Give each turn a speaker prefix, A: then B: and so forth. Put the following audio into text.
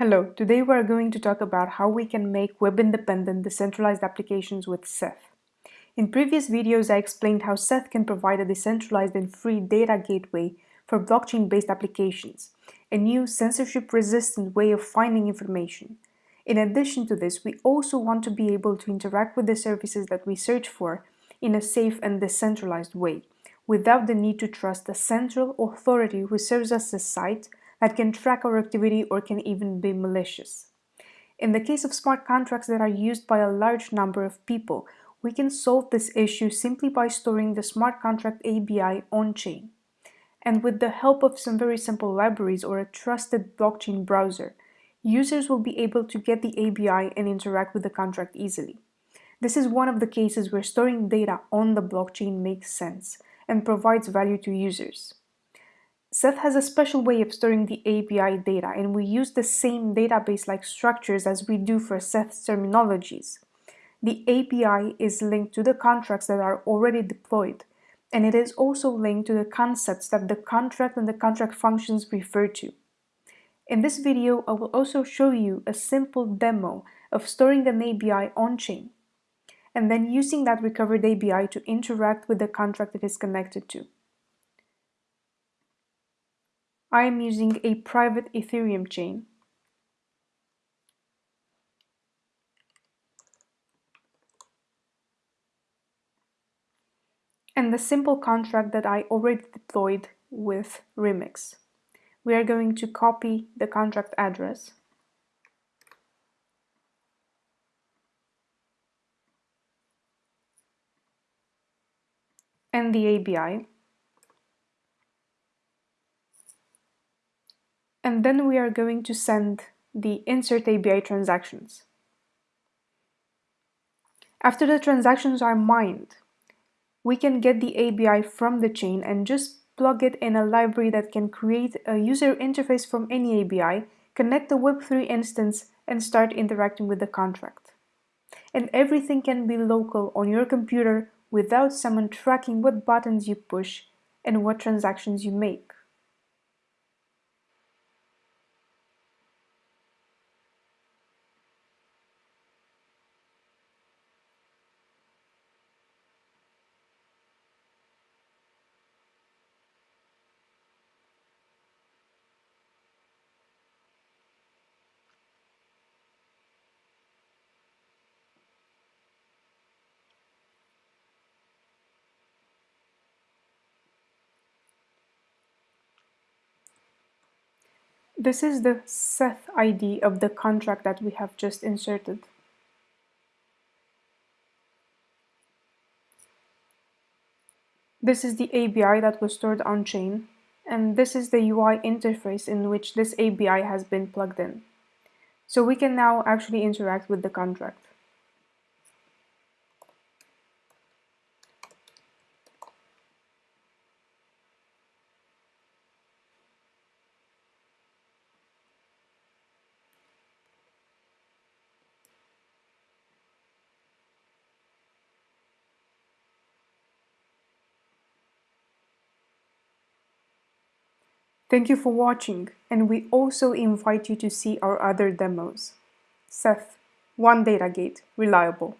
A: Hello, today we are going to talk about how we can make web-independent decentralized applications with Seth. In previous videos I explained how Seth can provide a decentralized and free data gateway for blockchain-based applications, a new censorship-resistant way of finding information. In addition to this, we also want to be able to interact with the services that we search for in a safe and decentralized way, without the need to trust a central authority who serves as a site that can track our activity or can even be malicious. In the case of smart contracts that are used by a large number of people, we can solve this issue simply by storing the smart contract ABI on-chain. And with the help of some very simple libraries or a trusted blockchain browser, users will be able to get the ABI and interact with the contract easily. This is one of the cases where storing data on the blockchain makes sense and provides value to users. Seth has a special way of storing the ABI data and we use the same database-like structures as we do for Seth's terminologies. The ABI is linked to the contracts that are already deployed, and it is also linked to the concepts that the contract and the contract functions refer to. In this video, I will also show you a simple demo of storing an ABI on-chain, and then using that recovered ABI to interact with the contract it is connected to. I am using a private Ethereum chain. And the simple contract that I already deployed with Remix. We are going to copy the contract address and the ABI and then we are going to send the insert ABI transactions. After the transactions are mined, we can get the ABI from the chain and just plug it in a library that can create a user interface from any ABI, connect the Web3 instance, and start interacting with the contract. And everything can be local on your computer without someone tracking what buttons you push and what transactions you make. This is the Seth ID of the contract that we have just inserted. This is the ABI that was stored on-chain, and this is the UI interface in which this ABI has been plugged in. So we can now actually interact with the contract. Thank you for watching, and we also invite you to see our other demos. Seth, One Data Gate, Reliable.